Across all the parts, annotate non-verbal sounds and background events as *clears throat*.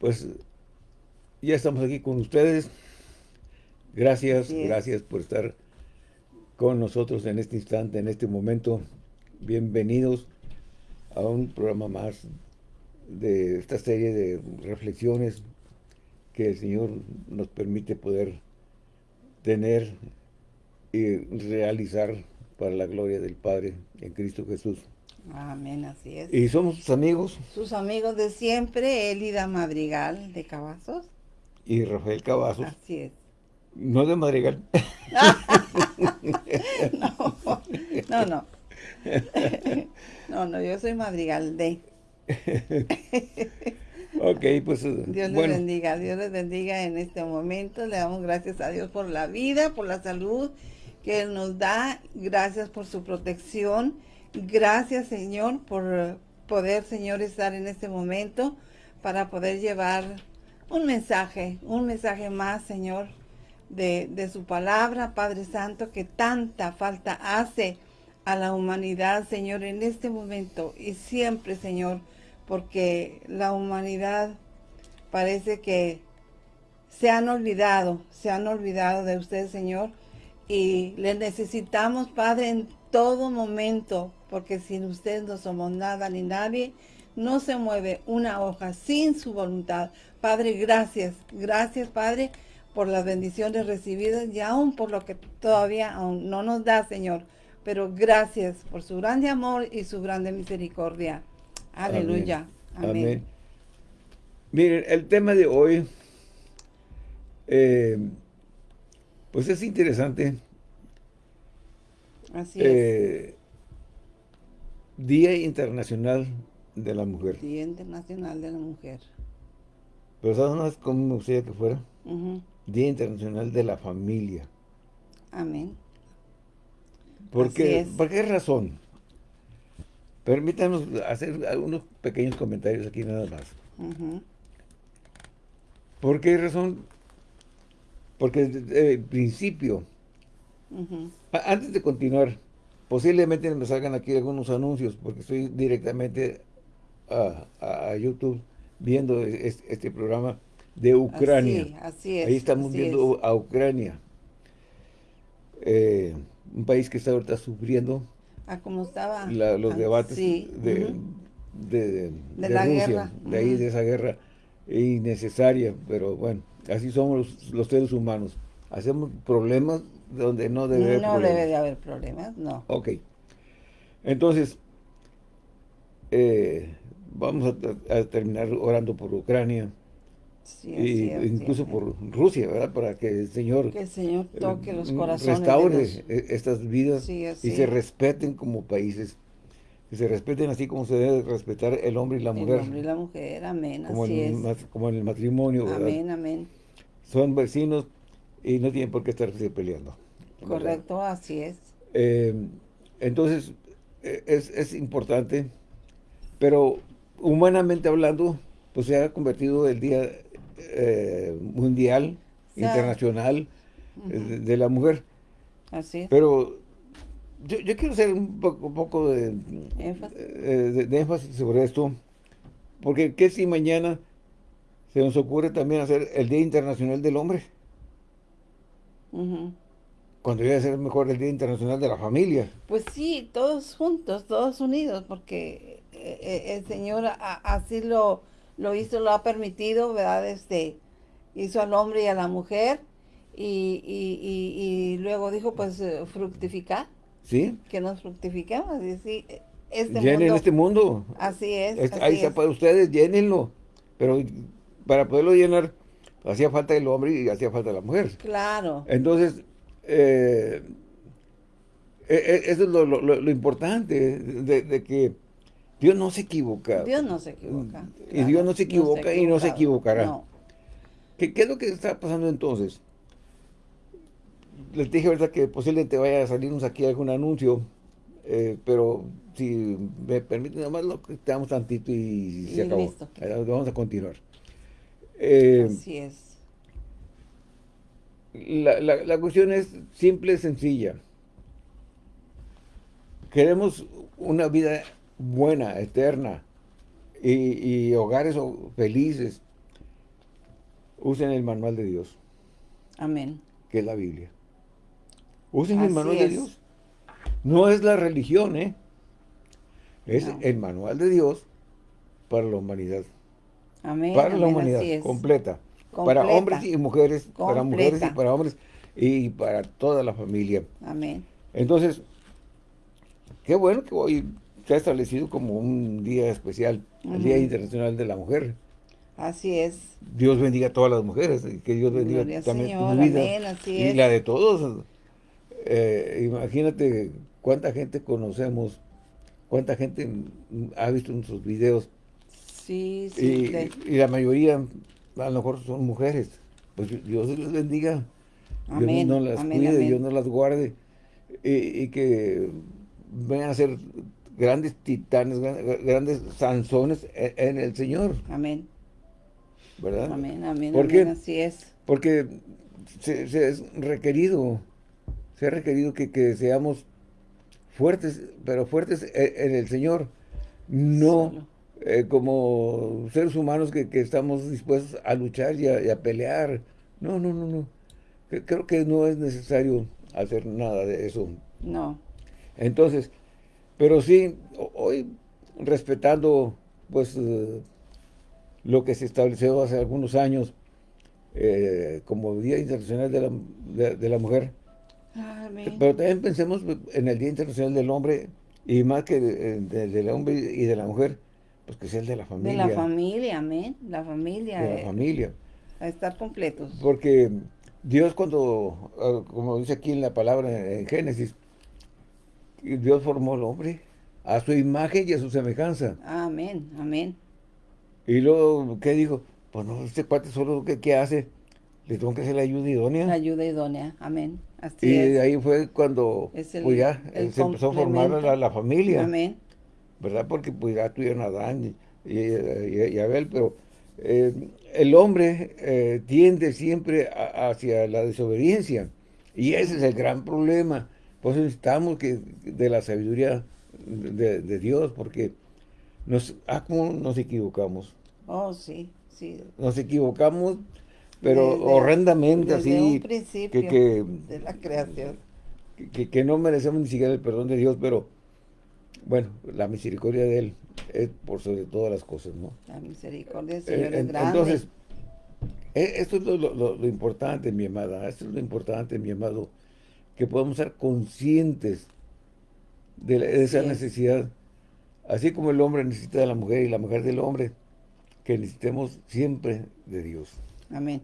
pues ya estamos aquí con ustedes. Gracias, gracias por estar con nosotros en este instante, en este momento. Bienvenidos a un programa más de esta serie de reflexiones que el Señor nos permite poder tener y realizar para la gloria del Padre en Cristo Jesús. Amén, así es. ¿Y somos sus amigos? Sus amigos de siempre, Elida Madrigal de Cavazos. Y Rafael Cavazos. Así es. No de Madrigal. *laughs* *laughs* no, no, no. No, no, yo soy Madrigal de. *laughs* ok, pues. Dios les bendiga, Dios les bendiga en este momento. Le damos gracias a Dios por la vida, por la salud que Él nos da. Gracias por su protección. Gracias, Señor, por poder, Señor, estar en este momento para poder llevar un mensaje, un mensaje más, Señor, de, de su palabra, Padre Santo, que tanta falta hace a la humanidad, Señor, en este momento y siempre, Señor, porque la humanidad parece que se han olvidado, se han olvidado de usted, Señor, y le necesitamos, Padre, en todo momento, porque sin usted no somos nada ni nadie, no se mueve una hoja sin su voluntad. Padre, gracias, gracias, Padre, por las bendiciones recibidas y aún por lo que todavía aún no nos da, Señor. Pero gracias por su grande amor y su grande misericordia. Aleluya. Amén. Miren, el tema de hoy, eh, pues es interesante. Así es. Eh, Día Internacional de la Mujer. Día Internacional de la Mujer. Pero ¿sabes más cómo me gustaría que fuera? Día Internacional de la Familia. Amén. ¿Por qué, ¿Por qué razón? Permítanos hacer algunos pequeños comentarios aquí nada más. ¿Por qué razón? Porque desde el principio, antes de continuar, posiblemente me salgan aquí algunos anuncios, porque estoy directamente a, YouTube viendo este, programa de Ucrania. Así, es. Ahí estamos viendo a Ucrania. Eh, un país que está ahorita sufriendo a como estaba los debates de, de, la Rusia, guerra. de ahí de esa guerra innecesaria, pero bueno, así somos los, seres humanos. Hacemos problemas donde no debe no haber debe de haber problemas, no. Ok. Entonces, eh, vamos a, terminar orando por Ucrania. y incluso por Rusia, ¿verdad? Para que el Señor... Que el Señor toque los corazones Restaure e, estas vidas y se respeten como países. Que se respeten así como se debe respetar el hombre y la mujer. El hombre y la mujer, amén, como así en, es. Como en el matrimonio, ¿verdad? Amén, amén. Son vecinos y no tienen por qué estarse peleando. Correcto, así es. Eh, entonces, e, es, es importante, pero humanamente hablando, pues se ha convertido el Día eh, Mundial, Internacional de, la Mujer. Así Pero yo, quiero hacer un poco, de, ¿Énfasis? Eh, de, énfasis sobre esto, porque ¿qué si mañana se nos ocurre también hacer el Día Internacional del Hombre? Cuando iba a ser mejor el Día Internacional de la Familia. Pues sí, todos juntos, todos unidos, porque eh, eh, el Señor así lo, lo hizo, lo ha permitido, ¿verdad? Este, hizo al hombre y a la mujer y, y, luego dijo, pues, eh, fructificar. Sí. Que nos fructifiquemos. Y sí, este Llenen este mundo. Así es. Este, ahí está para ustedes, llénenlo. Pero para poderlo llenar, hacía falta el hombre y hacía falta la mujer. Claro. Entonces, e, e, eso es lo, importante, de que Dios no se equivoca. Dios no se equivoca. Y Dios no se equivoca y no se equivocará. ¿Qué, es lo que está pasando entonces? Les dije verdad que posiblemente vaya a salirnos aquí algún anuncio, eh, pero si me permiten, nada más lo quitamos tantito y, se acabó. Vamos a continuar. Eh, Así es. La, la cuestión es simple y sencilla. Queremos una vida buena, eterna, y, hogares felices. usen el manual de Dios. Amén. Que es la Biblia. Usen el manual de Dios. No es la religión, ¿eh? Es el manual de Dios para la humanidad. Amén. Para la humanidad completa. Para hombres y mujeres, para mujeres y para hombres y para toda la familia. Amén. Entonces, qué bueno que hoy se ha establecido como un día especial, el Día Internacional de la Mujer. Así es. Dios bendiga a todas las mujeres, y que Dios bendiga también tu vida y la de todos. Eh, imagínate cuánta gente conocemos, cuánta gente ha visto nuestros videos. Sí, sí. Y, la mayoría a lo mejor son mujeres. Pues Dios les bendiga. Amén, Dios no las cuide, Dios no las guarde. Y, que vengan a ser grandes titanes, grandes sanzones e, en el Señor. Amén. ¿Verdad? Amén, amén, ¿Por qué? así es. Porque se, es requerido, se ha requerido que, seamos fuertes, pero fuertes e, en el Señor, no eh, como seres humanos que, estamos dispuestos a luchar y a, pelear. No, no, no, no. Creo que no es necesario hacer nada de eso. No. Entonces, pero sí, hoy respetando pues eh, lo que se estableció hace algunos años eh, como Día Internacional de la, de, la Mujer. Pero también pensemos en el Día Internacional del Hombre y más que del hombre y de la mujer, pues que sea el de la familia. De la familia, amén. La familia. De la familia. A estar completos. Porque Dios cuando, ah, como dice aquí en la palabra en Génesis, Dios formó al hombre a su imagen y a su semejanza. Amén, amén. Y luego, ¿qué dijo? Pues no, este cuate solo, ¿qué, qué hace? Le tengo que hacer la ayuda idónea. La ayuda idónea, amén. Así y de ahí fue cuando pues ya se empezó a formar la, familia. Amén. ¿Verdad? Porque pues ya tuvieron a Adán y, Abel, pero eh, el hombre eh, tiende siempre hacia la desobediencia. Y ese es el gran problema. Por eso necesitamos que, de la sabiduría de, Dios, porque nos, ah, nos equivocamos. Oh, sí, sí. Nos equivocamos, pero horrendamente así. Un principio que, de la creación. Que, que, no merecemos ni siquiera el perdón de Dios, pero bueno, la misericordia de Él es por sobre todas las cosas, ¿no? La misericordia del Señor es grande. Entonces, e, esto es lo, importante, mi amada, esto es lo importante, mi amado, que podamos ser conscientes de, esa necesidad, así como el hombre necesita de la mujer y la mujer del hombre, que necesitemos siempre de Dios. Amén.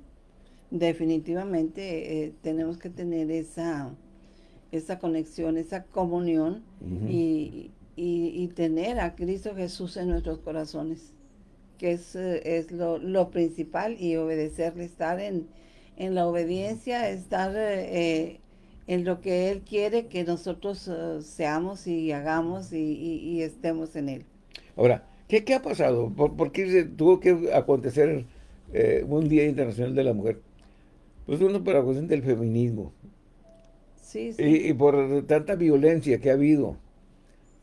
Definitivamente eh, tenemos que tener esa, esa conexión, esa comunión y, y, tener a Cristo Jesús en nuestros corazones, que es, eh, es lo, lo, principal y obedecerle, estar en, en la obediencia, estar eh, en lo que Él quiere que nosotros eh, seamos y hagamos y, estemos en Él. Ahora, ¿qué, qué ha pasado? ¿Por, qué tuvo que acontecer un Día Internacional de la Mujer? Pues uno por la cuestión del feminismo. Sí, sí. Y, y, por tanta violencia que ha habido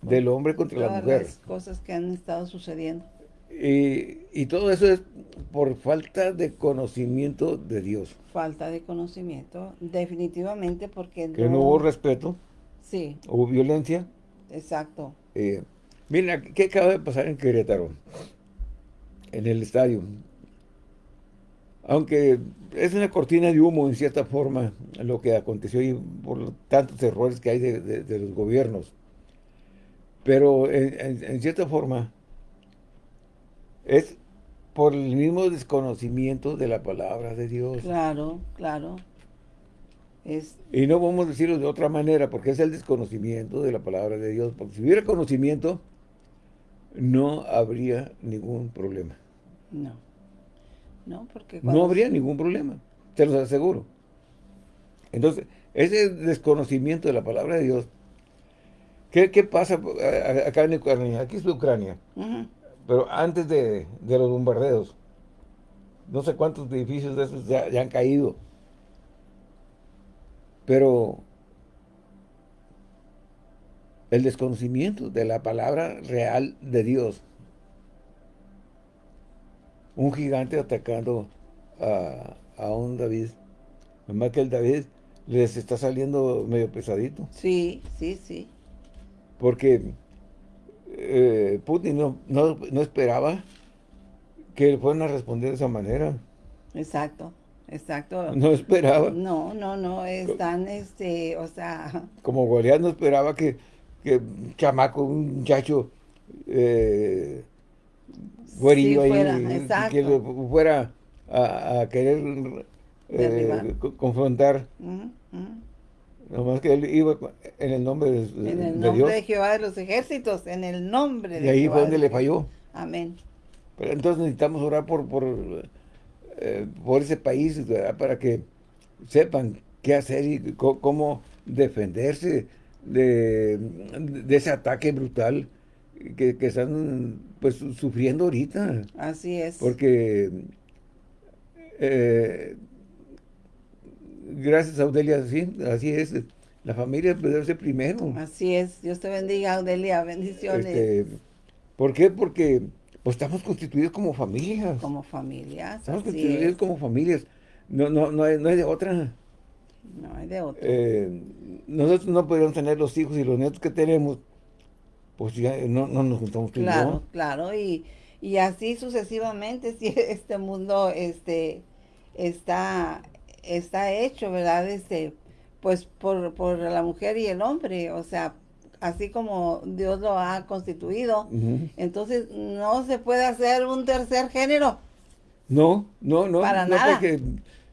del hombre contra la mujer. las cosas que han estado sucediendo. Y, todo eso es por falta de conocimiento de Dios. Falta de conocimiento, definitivamente, porque Que no, hubo respeto. Sí. Hubo violencia. Exacto. Eh, mira, ¿qué acaba de pasar en Querétaro? En el estadio. Aunque es una cortina de humo, en cierta forma, lo que aconteció y por tantos errores que hay de los gobiernos. Pero en, cierta forma es por el mismo desconocimiento de la palabra de Dios. Claro, claro. Es... Y no vamos a decirlo de otra manera, porque es el desconocimiento de la palabra de Dios. Porque si hubiera conocimiento, no habría ningún problema. No. No, porque... No habría ningún problema, te lo aseguro. Entonces, ese desconocimiento de la palabra de Dios ¿Qué, pasa eh, acá en Ucrania? Aquí es Ucrania. Pero antes de, los bombardeos, no sé cuántos edificios de esos ya, han caído. Pero el desconocimiento de la palabra real de Dios. Un gigante atacando a, a un David. Nomás que el David les está saliendo medio pesadito. Sí, sí, sí. Porque eh, Putin no, no, no, esperaba que fueran a responder de esa manera. Exacto, exacto. No esperaba. No, no, no, están, este, o sea... Como Goliat no esperaba que, que un chamaco, un muchacho, eh, ahí, que fuera a, querer eh, confrontar. Nomás que él iba en el nombre de, Dios. En el nombre de, Jehová de los ejércitos, en el nombre de Y ahí fue donde le falló. Amén. Pero entonces necesitamos orar por, por, eh, por ese país, para que sepan qué hacer y cómo defenderse de, de ese ataque brutal que, que, están pues sufriendo ahorita. Así es. Porque eh, gracias Audelia, así, así es. La familia debe ser primero. Así es. Dios te bendiga, Audelia. Bendiciones. Este, ¿Por qué? Porque pues, estamos constituidos como familias. Como familias. Estamos constituidos como familias. No, no, no, hay, no hay de otra. No hay de otra. Eh, nosotros no podríamos tener los hijos y los nietos que tenemos, pues ya no, no nos juntamos tú Claro, claro. Y, y así sucesivamente, *laughs* si este mundo este, está está hecho, ¿verdad? Este, pues por, por la mujer y el hombre, o sea, así como Dios lo ha constituido. Entonces, no se puede hacer un tercer género. No, no, no. Para nada. Porque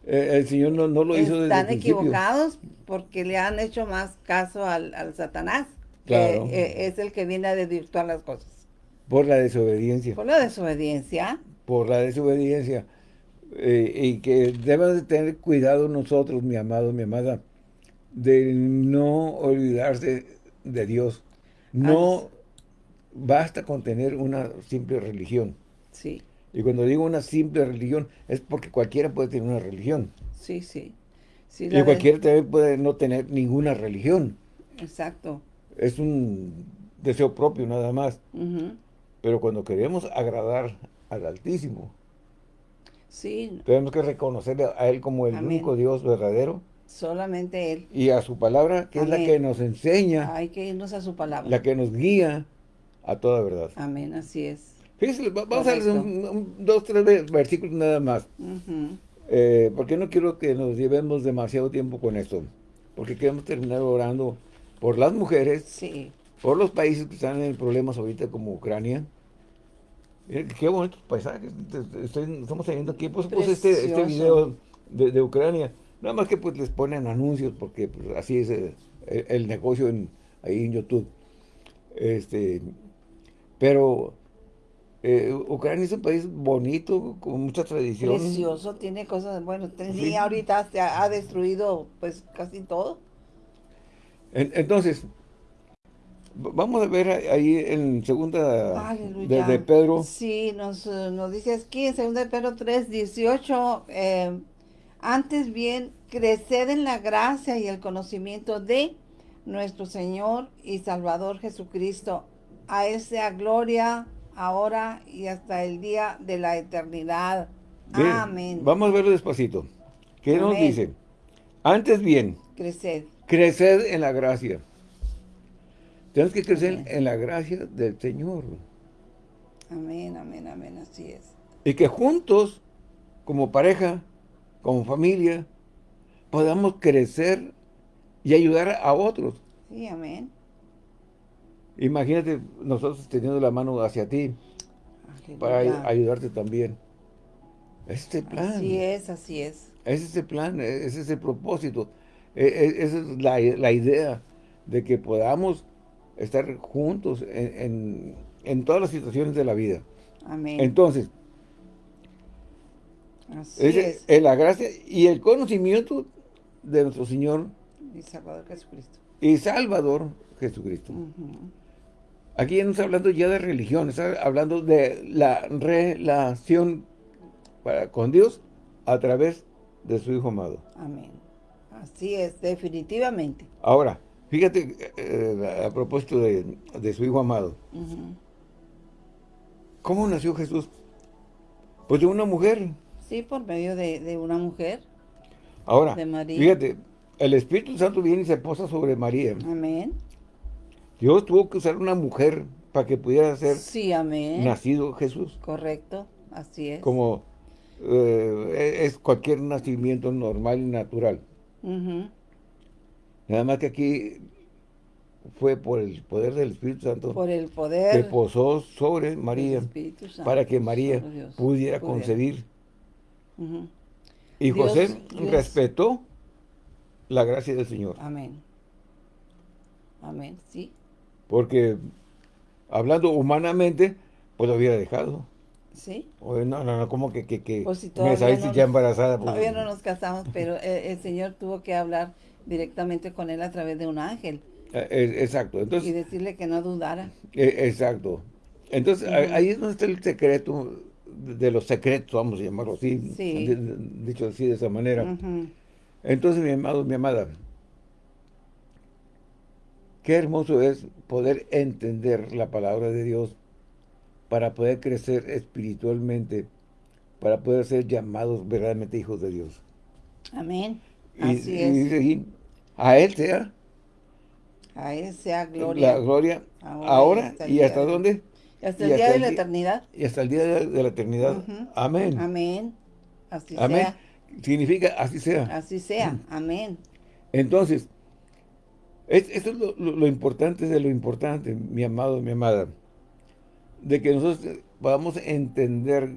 eh, el Señor no, lo hizo desde Están equivocados porque le han hecho más caso al, Satanás, claro. que eh, es el que viene a desvirtuar las cosas. Por la desobediencia. Por la desobediencia. Por la desobediencia. Eh, y que debemos de tener cuidado nosotros, mi amado, mi amada, de no olvidarse de Dios. No basta con tener una simple religión. Sí. Y cuando digo una simple religión, es porque cualquiera puede tener una religión. Sí, sí. sí y cualquiera también puede no tener ninguna religión. Exacto. Es un deseo propio nada más. Pero cuando queremos agradar al Altísimo, Sí. Tenemos que reconocerle a Él como el único Dios verdadero. Solamente Él. Y a su palabra, que es la que nos enseña. Hay que irnos a su palabra. La que nos guía a toda verdad. Amén, así es. Fíjense, vamos a leer dos, tres versículos nada más. Eh, porque no quiero que nos llevemos demasiado tiempo con esto. Porque queremos terminar orando por las mujeres. Sí. Por los países que están en problemas ahorita como Ucrania qué bonitos paisajes. estamos teniendo aquí pues, pues este, este video de, Ucrania. Nada más que pues les ponen anuncios porque pues, así es el, negocio en, ahí en YouTube. Este, pero eh, Ucrania es un país bonito, con mucha tradición. Precioso, tiene cosas, bueno, sí. ahorita se ha, destruido pues casi todo. entonces, Vamos a ver ahí en segunda de, Pedro. Sí, nos, eh, nos dice aquí en segunda de Pedro 3, 18, eh, antes bien, creced en la gracia y el conocimiento de nuestro Señor y Salvador Jesucristo. A Él sea gloria ahora y hasta el día de la eternidad. Amén. Vamos a verlo despacito. ¿Qué nos dice? Antes bien. Creced. Creced en la gracia tenemos que crecer en la gracia del Señor. Amén, amén, amén, así es. Y que juntos, como pareja, como familia, podamos crecer y ayudar a otros. Sí, amén. Imagínate nosotros teniendo la mano hacia ti para ayudarte también. Es este plan. Así es, así es. Es plan, e-, ese es el propósito. E-, e-, esa es la, la idea de que podamos estar juntos en, todas las situaciones de la vida. Amén. Entonces, Así es, la gracia y el conocimiento de nuestro Señor y Salvador Jesucristo. Y Salvador Jesucristo. Aquí no está hablando ya de religión, está hablando de la relación para, con Dios a través de su Hijo amado. Amén. Así es, definitivamente. Ahora, Fíjate, eh, a propósito de, su hijo amado. ¿Cómo nació Jesús? Pues de una mujer. Sí, por medio de, una mujer. Ahora, fíjate, el Espíritu Santo viene y se posa sobre María. Amén. Dios tuvo que usar una mujer para que pudiera ser sí, amén. nacido Jesús. Correcto, así es. Como eh, es cualquier nacimiento normal y natural. Nada más que aquí fue por el poder del Espíritu Santo. Por el poder. Que posó sobre María. para que María pudiera concebir. Y José respetó la gracia del Señor. Amén. Amén, sí. Porque hablando humanamente, pues lo hubiera dejado. ¿Sí? no, no, no, como que, que, que pues me saliste ya embarazada. Pues. Todavía no nos casamos, pero el, Señor tuvo que hablar directamente con él a través de un ángel. Eh, exacto. Entonces, y decirle que no dudara. Eh, exacto. Entonces, ahí es donde está el secreto de los secretos, vamos a llamarlo así, dicho así de esa manera. Entonces, mi amado, mi amada, qué hermoso es poder entender la palabra de Dios para poder crecer espiritualmente, para poder ser llamados verdaderamente hijos de Dios. Amén. Así es. a Él sea. A Él sea gloria. La gloria ahora, y hasta, dónde? hasta el día de la eternidad. Y hasta el día de, la eternidad. Amén. Amén. Así Amén. Significa así sea. Así sea. Amén. Entonces, esto es lo, importante de lo importante, mi amado, mi amada. De que nosotros podamos entender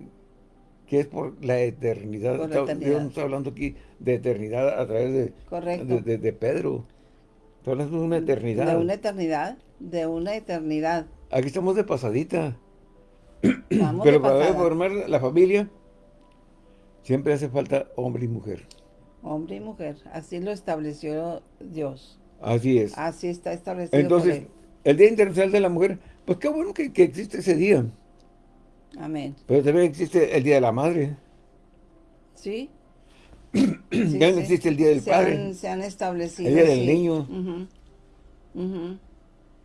que es por la eternidad. Estamos hablando aquí de eternidad a través de, de, Pedro. Estamos hablando de una eternidad. De una eternidad, de una eternidad. Aquí estamos de pasadita. Pero para formar la familia, siempre hace falta hombre y mujer. Hombre y mujer, así lo estableció Dios. Así es. Así está establecido Entonces, el Día Internacional de la Mujer, pues qué bueno que, existe ese día. Amén. Pero también existe el Día de la Madre. Sí. *clears throat* también existe el Día del Padre. se han establecido. El Día del Niño.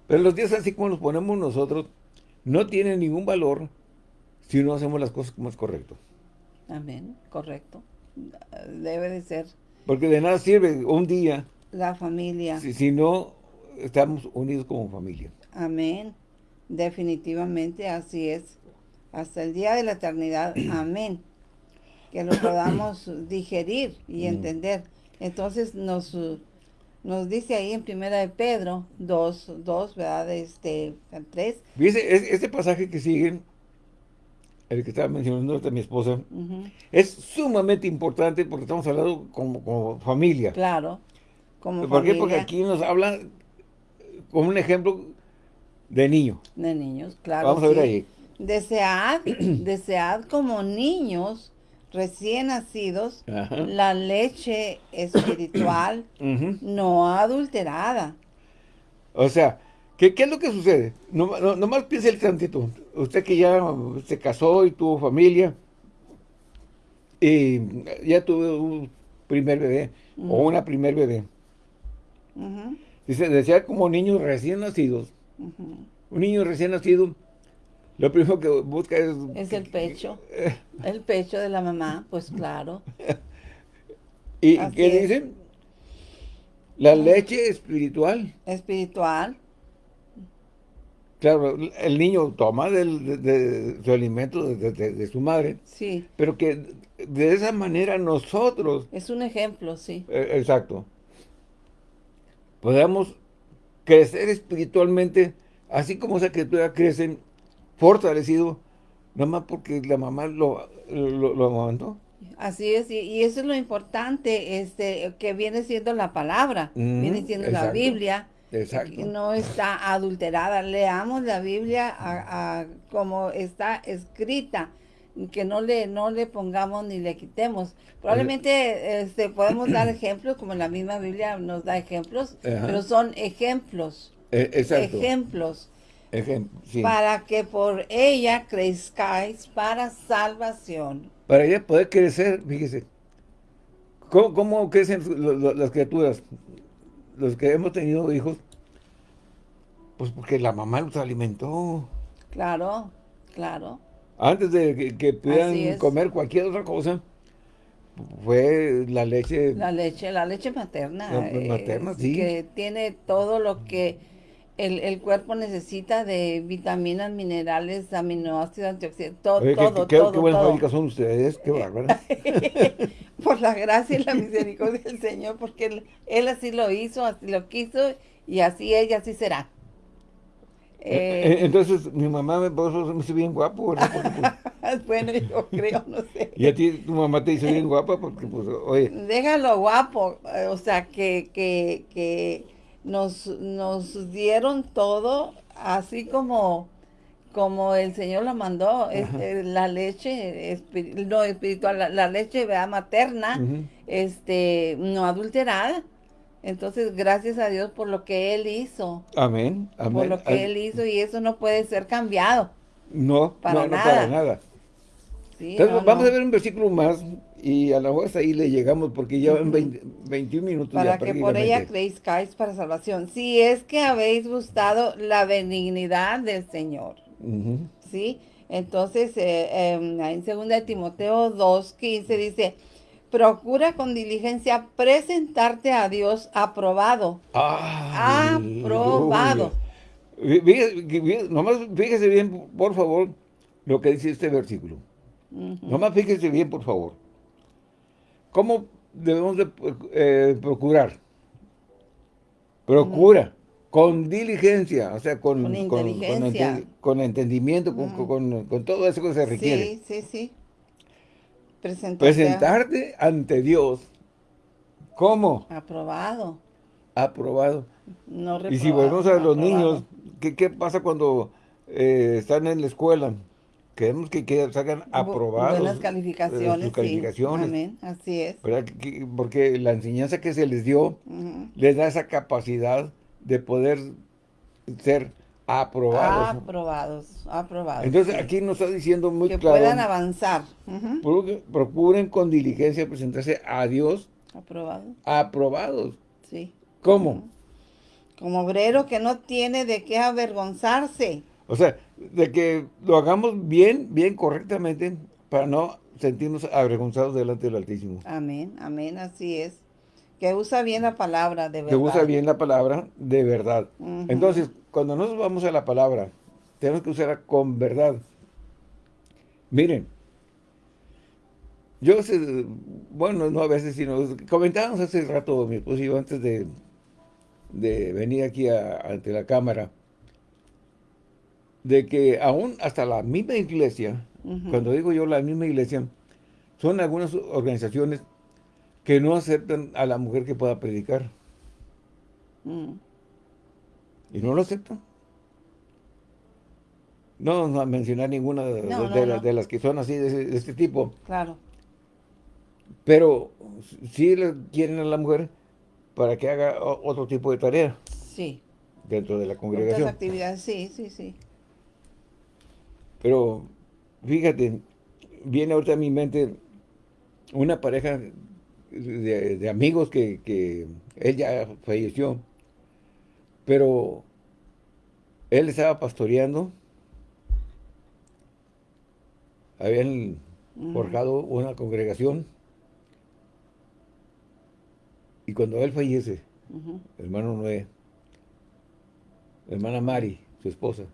Pero los días así como los ponemos nosotros, no tienen ningún valor si no hacemos las cosas como es correcto. Amén, correcto. Debe de ser. Porque de nada sirve un día la familia. Si, no, estamos unidos como familia. Amén. Definitivamente así es. Hasta el día de la eternidad. *clears throat* Amén. Que lo podamos *clears throat* digerir y entender. Entonces nos, nos dice ahí en primera de Pedro 2, 2, ¿verdad? Este, 3. Dice, este pasaje que sigue, el que estaba mencionando de mi esposa, es sumamente importante porque estamos hablando como, como familia. Claro. ¿Por qué? Porque aquí nos habla como un ejemplo de niño. De niños, claro. Vamos a ver ahí. Desead, desead como niños recién nacidos la leche espiritual *clears throat* no adulterada. O sea, ¿qué, es lo que sucede? No, no, nomás piense el tantito. Usted que ya se casó y tuvo familia y ya tuvo un primer bebé o una primer bebé. Dice, decía como niños recién nacidos. Un niño recién nacido, lo primero que busca es... Es el pecho. *laughs* el pecho de la mamá, pues claro. *laughs* ¿Y qué dice? La leche espiritual. Espiritual. Claro, el niño toma de, su alimento de, su madre. Sí. Pero que de esa manera nosotros... Es un ejemplo, sí. Eh, exacto podamos crecer espiritualmente, así como esa criatura crece fortalecido, nada más porque la mamá lo, lo, Así es, y, eso es lo importante, este, que viene siendo la palabra, viene siendo la Biblia, Exacto. no está adulterada. Leamos la Biblia a, como está escrita, que no le, no le pongamos ni le quitemos. Probablemente este, podemos dar *clears throat* ejemplos, como la misma Biblia nos da ejemplos, pero son ejemplos. E, ejemplos. Para que por ella crezcáis para salvación. Para ella poder crecer, fíjese. ¿Cómo, cómo crecen las criaturas? Los que hemos tenido hijos. Pues porque la mamá los alimentó. Claro, claro antes de que, pudieran comer cualquier otra cosa, fue la leche... La leche, la leche materna. La materna, sí. Que tiene todo lo que el, el, cuerpo necesita de vitaminas, minerales, aminoácidos, antioxidantes, todo, Oye, todo, qué, todo, qué buenas fábricas son ustedes, qué bárbaras. *laughs* Por la gracia y la misericordia del Señor, porque él, él, así lo hizo, así lo quiso, y así ella, así será. Eh, Entonces, mi mamá me hizo bien guapo, ¿verdad? *laughs* Porque, pues, bueno, yo creo, no sé. *laughs* Y a ti, tu mamá te hizo bien guapa, porque, pues, oye... Déjalo guapo, o sea, que, que, que nos, nos dieron todo así como, como el Señor la mandó, es, la leche, espir, no espiritual, la, la leche ¿verdad? materna, uh -huh. este, no adulterada. Entonces, gracias a Dios por lo que Él hizo. Amén, amén. Por lo que Él hizo y eso no puede ser cambiado. No, para no, no nada. para nada. Sí, Entonces, no, vamos a ver un versículo más y a lo mejor hasta ahí le llegamos porque ya van 20 21 minutos para ya que por ella creéis para salvación. Si es que habéis gustado la benignidad del Señor. ¿Sí? Entonces, eh, eh, en 2 de Timoteo 2.15 dice, procura con diligencia presentarte a Dios aprobado. Aprobado. Fí- Fíjese, fí- nomás fíjese bien, por favor, lo que dice este versículo. Ujú. Nomás fíjese bien, por favor. ¿Cómo debemos de eh, procurar? Procura, con diligencia, o sea, con, Con con- inteligencia. con entendimiento, con, Ujú. con- con todo eso que se requiere. Sí, sí, sí. Presentarte Presentarte ante Dios como aprobado. aprobado. No Y si volvemos a los aprobado. niños, ¿qué, qué pasa cuando eh, están en la escuela? Queremos que, que salgan aprobados. Buenas eh, calificaciones, sus calificaciones. sí. Amén, así es. ¿verdad? Que- que- Porque la enseñanza que se les dio les da esa capacidad de poder ser aprobados. Aprobados, aprobados. Entonces sí. aquí nos está diciendo muy que claro, puedan avanzar. Procu- procuren con diligencia presentarse a Dios Aprobados, aprobados. sí. ¿Cómo? Como obrero que no tiene de qué avergonzarse. O sea, de que lo hagamos bien, bien correctamente, para no sentirnos avergonzados delante del Altísimo. Amén, amén, así es. Que usa bien la palabra, de verdad. Que usa bien la palabra de verdad. Entonces, cuando nos vamos a la palabra, tenemos que usarla con verdad. Miren, yo, bueno, no a veces, sino comentábamos hace rato, mi esposo y yo, antes de, de venir aquí a- ante la cámara, de que aún hasta la misma iglesia, cuando digo yo la misma iglesia, son algunas organizaciones que no aceptan a la mujer que pueda predicar. Mm. Y no lo aceptan. No vamos a mencionar ninguna de, No, de- no, de la- no. de las que son así, de, este tipo. Claro, Pero sí le quieren a la mujer para que haga otro tipo de tarea sí. dentro de la Otras congregación. actividades, sí, sí, sí. Pero fíjate, viene ahorita a mi mente una pareja de, de amigos que, que él ya falleció, pero él estaba pastoreando, habían Ujú. forjado una congregación, y cuando él fallece, hermano Noé, hermana Mari, su esposa,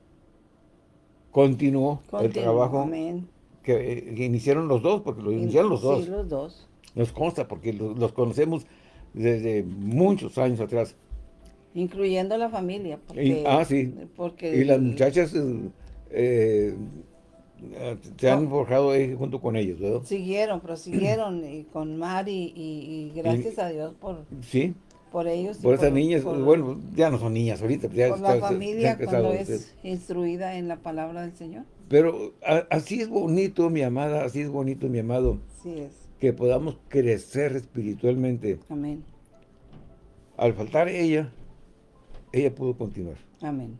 continuó, el trabajo Amén. que, que iniciaron los dos, porque lo iniciaron los dos. Sí, los dos. Nos consta, porque los, los conocemos desde muchos años atrás. Incluyendo la familia. Porque, Y- ah, sí. Porque Y las muchachas eh, eh, se han forjado ahí junto con ellos, ¿verdad? Siguieron, prosiguieron y con Mari y, y gracias a Dios por, Sí, por ellos. por esas niñas, por- bueno, ya no son niñas ahorita, ya por la está- se- se familia cuando ustedes. es instruida en la palabra del Señor. Pero a- así es bonito, mi amada, así es bonito, mi amado, Así es. que podamos crecer espiritualmente. Amén. Al faltar ella, ella pudo continuar. Amén.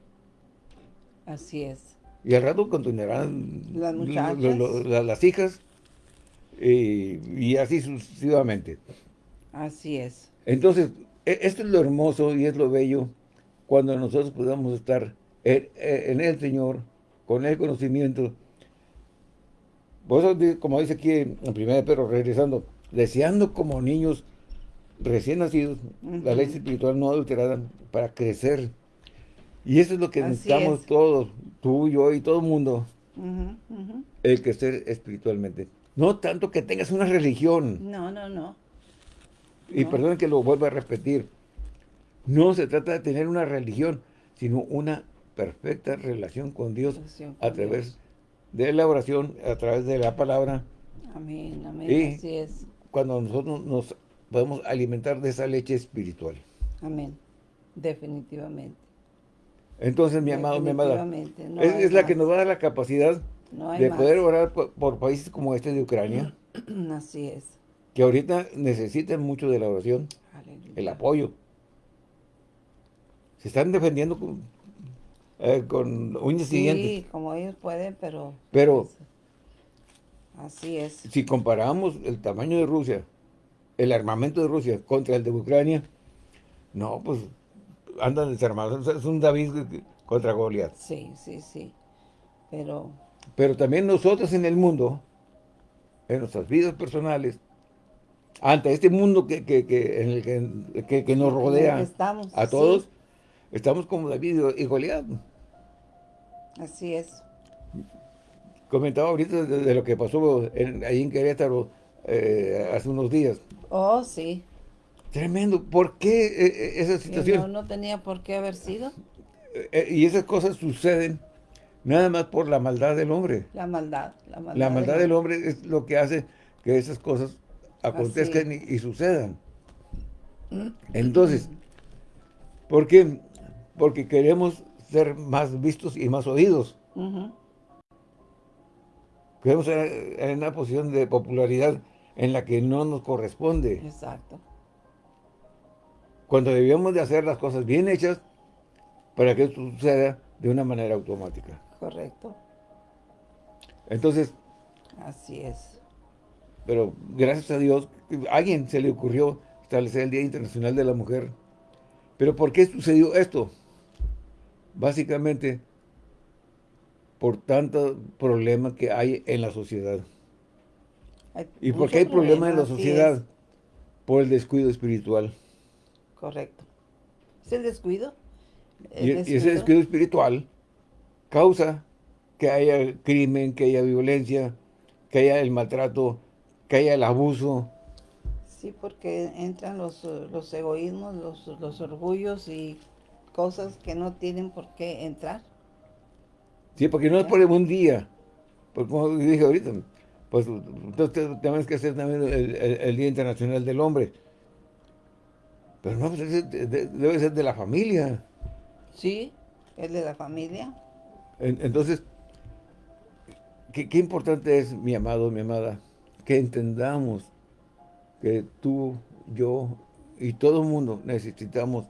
Así es. Y al rato continuarán Las muchachas. lo- lo- la- las hijas y, y así sucesivamente. Así es. Entonces, esto es lo hermoso y es lo bello cuando nosotros podamos estar en, en el Señor, con el conocimiento. Di- como dice aquí en 1 de Pedro, regresando, deseando como niños recién nacidos, la leche espiritual no adulterada, para crecer. Y eso es lo que necesitamos todos, tú, yo y todo el mundo, el crecer espiritualmente. No tanto que tengas una religión. No, no, no. Y perdón que lo vuelva a repetir. No se trata de tener una religión, sino una perfecta relación con Dios a través de la oración, a través de la palabra. Amén, amén, así es. Cuando nosotros nos podemos alimentar de esa leche espiritual. Amén, definitivamente. Entonces, mi amado, mi amada, es, la que nos va a dar la capacidad de poder orar por, países como este de Ucrania. *clears throat* Así es. Que ahorita necesitan mucho de la oración, el apoyo. Se están defendiendo con, eh, con uñas sí, Sí, como ellos pueden, pero... Pero... Así es. Si comparamos el tamaño de Rusia, el armamento de Rusia contra el de Ucrania, no, pues andan desarmados. Es un David contra Goliat. Sí, sí, sí. Pero... Pero también nosotros en el mundo, en nuestras vidas personales, ante este mundo que, en el que, nos rodea a todos, estamos como David y Goliat. Así es. Comentaba ahorita de, lo que pasó ahí en Querétaro eh, hace unos días. Oh, sí. Tremendo. ¿Por qué eh, eh, esa situación? No, no tenía por qué haber sido. y esas cosas suceden nada más por la maldad del hombre. La maldad. La maldad, la maldad del, hombre es lo que hace que esas cosas acontezcan y, sucedan. Entonces, ¿por qué? Porque queremos ser más vistos y más oídos. Queremos estar en una posición de popularidad en la que no nos corresponde. Exacto. Cuando debíamos de hacer las cosas bien hechas para que esto suceda de una manera automática. Correcto. Entonces. Así es. Pero gracias a Dios, a alguien se le ocurrió establecer el Día Internacional de la Mujer. ¿Pero por qué sucedió esto? Básicamente, por tanto problema que hay en la sociedad. ¿Y por qué hay problemas en la sociedad? Por el descuido espiritual. Correcto. ¿Es el descuido? y, ese descuido espiritual causa que haya crimen, que haya violencia, que haya el maltrato, que haya el abuso. Sí, porque entran los, los egoísmos, los, los orgullos y cosas que no tienen por qué entrar. Sí, porque no es por un día. Porque como dije ahorita, pues entonces tenemos que hacer también el, Día Internacional del Hombre. Pero no, pues, debe ser de la familia. Sí, es de la familia. entonces, qué, qué importante es, mi amado, mi amada, que entendamos que tú, yo y todo el mundo necesitamos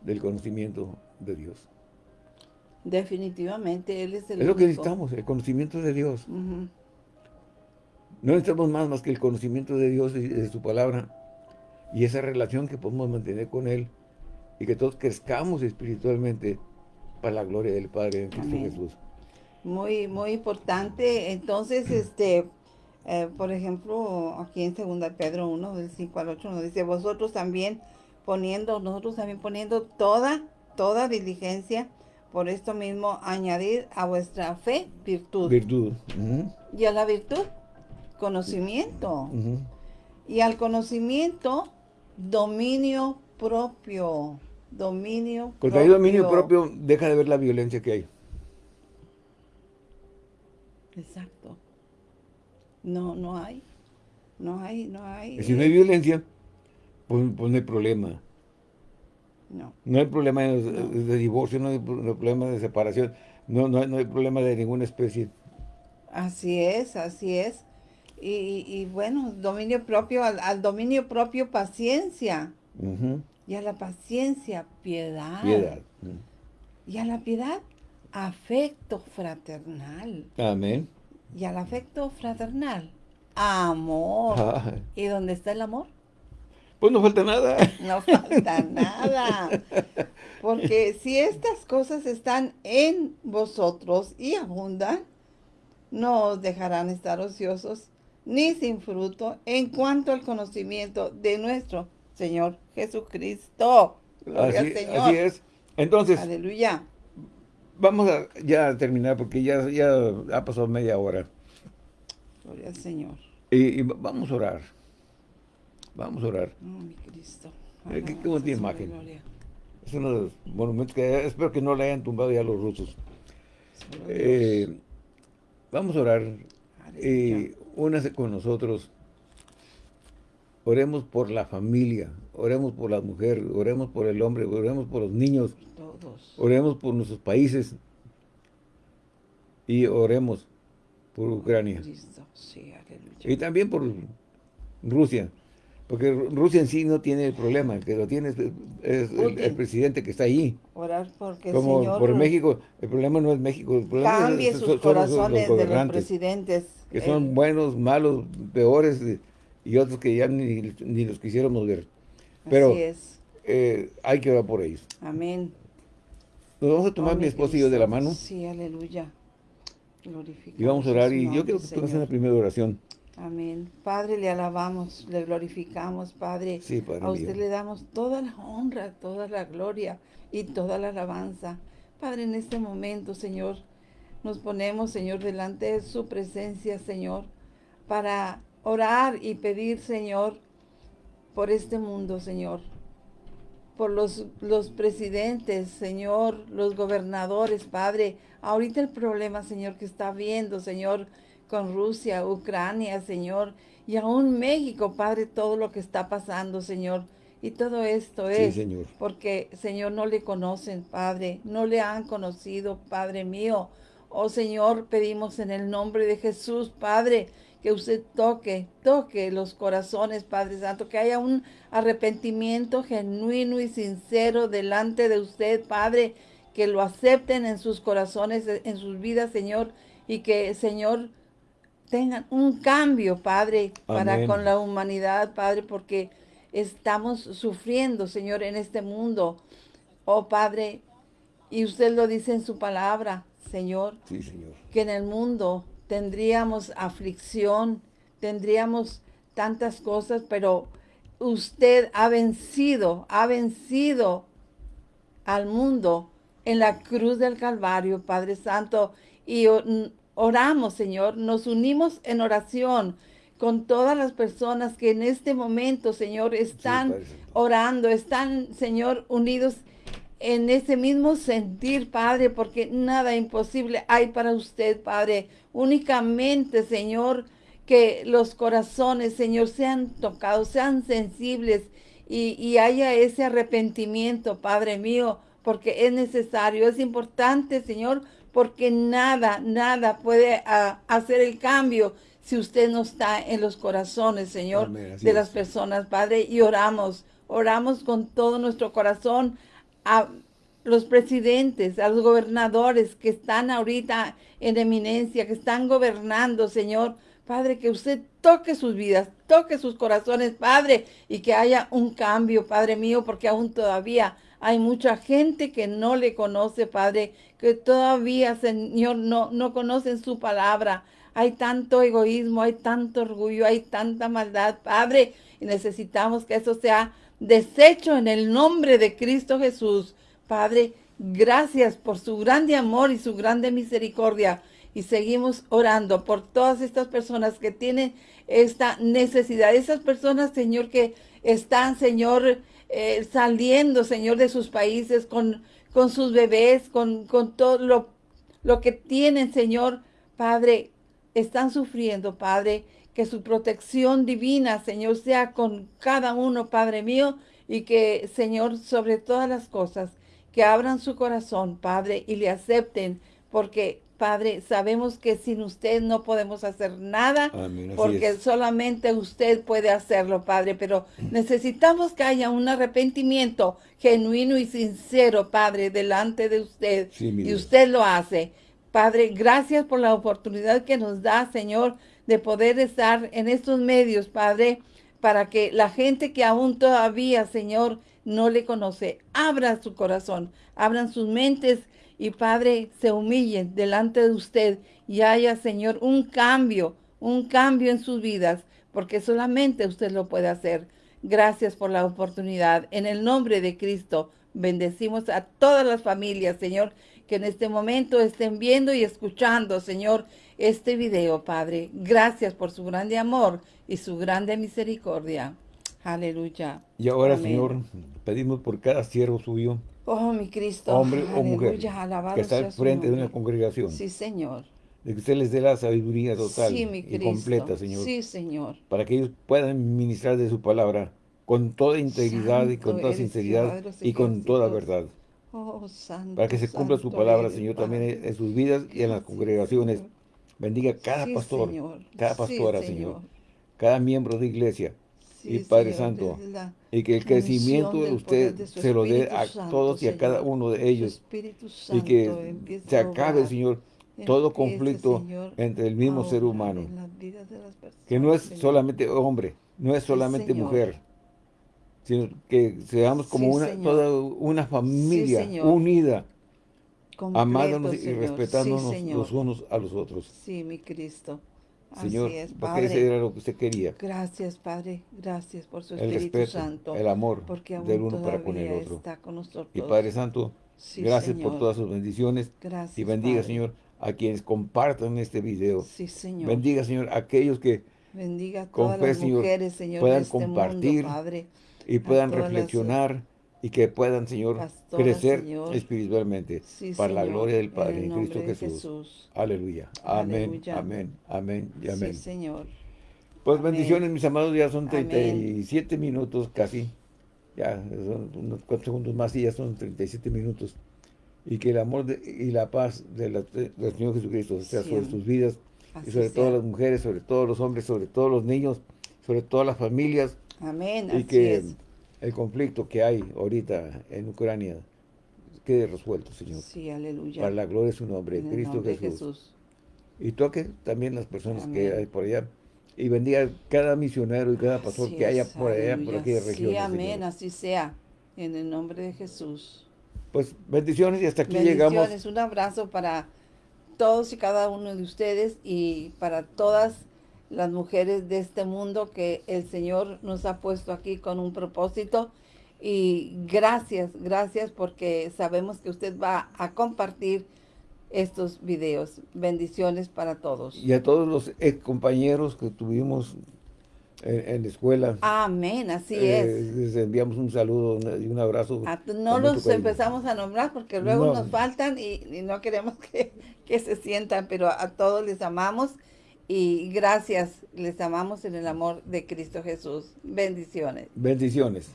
del conocimiento de Dios. Definitivamente, Él es el Es lo que necesitamos, el conocimiento de Dios. No necesitamos más más que el conocimiento de Dios y de su palabra y esa relación que podemos mantener con Él y que todos crezcamos espiritualmente para la gloria del Padre en Cristo Jesús. Muy, muy importante. Entonces, este, eh, por ejemplo, aquí en 2 Pedro 1, del 5 al 8, nos dice, vosotros también poniendo, nosotros también poniendo toda, toda diligencia, por esto mismo añadir a vuestra fe virtud. Virtud. Y a la virtud, conocimiento. Y al conocimiento, dominio propio. Dominio Cuando hay dominio propio, deja de ver la violencia que hay. Exacto. No, no hay. No hay, no hay. Y si no hay violencia, pues, pues, no hay problema. No. No hay problema de, divorcio, no hay problema de separación, no, no, hay problema de ninguna especie. Así es, así es. Y, bueno, dominio propio, al, dominio propio paciencia. Y a la paciencia, piedad. Piedad. Y a la piedad, afecto fraternal. Amén. Y al afecto fraternal, amor. ¿Y dónde está el amor? Pues no falta nada. No falta nada. Porque si estas cosas están en vosotros y abundan, no os dejarán estar ociosos, ni sin fruto en cuanto al conocimiento de nuestro Señor Jesucristo. Gloria así, al Señor. Así es. Entonces, aleluya. Vamos a ya terminar porque ya, ya ha pasado media hora. Gloria al Señor. Y, vamos a orar. Vamos a orar. Oh, mi Cristo. Eh, qué, qué bonita imagen. Es uno de los monumentos que espero que no le hayan tumbado ya los rusos. Eh, vamos a orar. Y únase con nosotros. Oremos por la familia, oremos por las mujeres, oremos por el hombre, oremos por los niños, oremos por nuestros países y oremos por Ucrania. y también por Rusia. Porque Rusia en sí no tiene el problema, que lo tiene es, el, presidente que está ahí. Orar porque Como por México, el problema no es México, el problema cambie sus corazones de los presidentes. Que son buenos, malos, peores, y otros que ya ni, ni los quisiéramos ver. Pero eh, hay que orar por ellos. Amén. Nos vamos a tomar oh, mi esposo y yo de la mano. Sí, aleluya. Y vamos a orar, y yo quiero que tú hagas una primera oración. Amén. Padre, le alabamos, le glorificamos, Padre. Sí, padre a usted le damos toda la honra, toda la gloria y toda la alabanza. Padre, en este momento, Señor, nos ponemos, Señor, delante de su presencia, Señor, para orar y pedir, Señor, por este mundo, Señor. Por los, los presidentes, Señor, los gobernadores, Padre. Ahorita el problema, Señor, que está viendo, Señor, con Rusia, Ucrania, Señor, y aún México, Padre, todo lo que está pasando, Señor. Y todo esto es señor. porque, Señor, no le conocen, Padre, no le han conocido, Padre mío. Oh, Señor, pedimos en el nombre de Jesús, Padre, que usted toque, toque los corazones, Padre Santo, que haya un arrepentimiento genuino y sincero delante de usted, Padre, que lo acepten en sus corazones, en sus vidas, Señor, y que, Señor, tengan un cambio, Padre, para con la humanidad, Padre, porque estamos sufriendo, Señor, en este mundo. Oh, Padre, y usted lo dice en su palabra, Señor, sí, señor. que en el mundo tendríamos aflicción, tendríamos tantas cosas, pero usted ha vencido, ha vencido al mundo en la cruz del Calvario, Padre Santo, y oramos, Señor, nos unimos en oración con todas las personas que en este momento, Señor, están orando, están, Señor, unidos en ese mismo sentir, Padre, porque nada imposible hay para usted, Padre. Únicamente, Señor, que los corazones, Señor, sean tocados, sean sensibles y, y haya ese arrepentimiento, Padre mío, porque es necesario, es importante, Señor, porque nada, nada puede ah, hacer el cambio si usted no está en los corazones, Señor, de las personas, Padre, y oramos, oramos con todo nuestro corazón a los presidentes, a los gobernadores que están ahorita en eminencia, que están gobernando, Señor, Padre, que usted toque sus vidas, toque sus corazones, Padre, y que haya un cambio, Padre mío, porque aún todavía hay mucha gente que no le conoce, Padre, que todavía, Señor, no, no conocen su palabra. Hay tanto egoísmo, hay tanto orgullo, hay tanta maldad, Padre, y necesitamos que eso sea deshecho en el nombre de Cristo Jesús. Padre, gracias por su grande amor y su grande misericordia. Y seguimos orando por todas estas personas que tienen esta necesidad. Esas personas, Señor, que están, Señor, eh, saliendo, Señor, de sus países con, con sus bebés, con, con todo lo, lo que tienen, Señor. Padre, están sufriendo, Padre, que su protección divina, Señor, sea con cada uno, Padre mío, y que, Señor, sobre todas las cosas, que abran su corazón, Padre, y le acepten, porque Padre, sabemos que sin usted no podemos hacer nada, porque solamente usted puede hacerlo, Padre, pero necesitamos que haya un arrepentimiento genuino y sincero, Padre, delante de usted, y usted lo hace. Padre, gracias por la oportunidad que nos da, Señor, de poder estar en estos medios, Padre, para que la gente que aún todavía, Señor, no le conoce, abra su corazón, abran sus mentes, y Padre, se humillen delante de usted y haya, Señor, un cambio, un cambio en sus vidas, porque solamente usted lo puede hacer. Gracias por la oportunidad. En el nombre de Cristo, bendecimos a todas las familias, Señor, que en este momento estén viendo y escuchando, Señor, este video, Padre. Gracias por su grande amor y su grande misericordia. Aleluya. Y ahora, Señor, pedimos por cada siervo suyo, oh, mi Cristo, hombre o mujer, que está al frente de una congregación. Sí, Señor. De que usted les dé la sabiduría total y completa, Señor. Sí, Señor. Para que ellos puedan ministrar de su palabra con toda integridad y con toda sinceridad y con toda verdad. Oh, santo, para que se cumpla su palabra, Señor, también en sus vidas y en las congregaciones. Bendiga cada pastor, cada pastora, señor. Cada miembro de iglesia. Y Padre Santo, y que el crecimiento de usted se lo dé a todos y a cada uno de ellos. Y que se acabe, Señor, todo conflicto entre el mismo ser humano. Que no es solamente hombre, no es solamente mujer, sino que seamos como una, toda una familia unida, amándonos y respetándonos los unos a los otros. Sí, mi Cristo. Señor, Así es, porque ese era lo que usted quería. Gracias, Padre. Gracias por su el Espíritu respeto, Santo. el amor porque del uno para con el otro. Está con nosotros. Y Padre Santo, gracias por todas sus bendiciones. Gracias, y bendiga, Padre. Señor, a quienes compartan este video. Sí, Señor. Bendiga, Señor, a aquellos que Bendiga a con fe, las mujeres, Señor, puedan de este compartir mundo, Padre. y puedan las- reflexionar y que puedan, Señor, crecer Señor. espiritualmente Sí, para la gloria del Padre en Cristo de Jesús. Jesús. Aleluya. Amén, amén, amén y amén. Sí, Señor. Pues Amén. bendiciones, mis amados, ya son Amén. 37 minutos casi. Ya, son unos cuatro segundos más y ya son 37 minutos. Y que el amor de- y la paz de del Señor Jesucristo sea Sí, sobre amén. sus vidas Así y sobre sea. todas las mujeres, sobre todos los hombres, sobre todos los niños, sobre todas las familias Amén. y Así que es. El conflicto que hay ahorita en Ucrania quede resuelto, Señor. Sí, aleluya. Para la gloria de su nombre, en Cristo nombre Jesús. Jesús. Y toque también las personas que hay por allá. Y bendiga cada misionero y cada pastor Así que haya es, por allá, por aquella región. Sí, amén. Así sea. En el nombre de Jesús. Pues bendiciones y hasta aquí Bendiciones. llegamos. Un abrazo para todos y cada uno de ustedes y para todas las mujeres de este mundo que el Señor nos ha puesto aquí con un propósito. Y gracias, gracias porque sabemos que usted va a compartir estos videos. Bendiciones para todos. Y a todos los ex compañeros que tuvimos en, en la escuela. Amén, así eh, es. Les enviamos un saludo y un abrazo. Ah, No los empezamos a nombrar porque luego No. nos faltan y, y no queremos *laughs* que, que se sientan, pero a todos les amamos y gracias, les amamos en el amor de Cristo Jesús. Bendiciones. Bendiciones.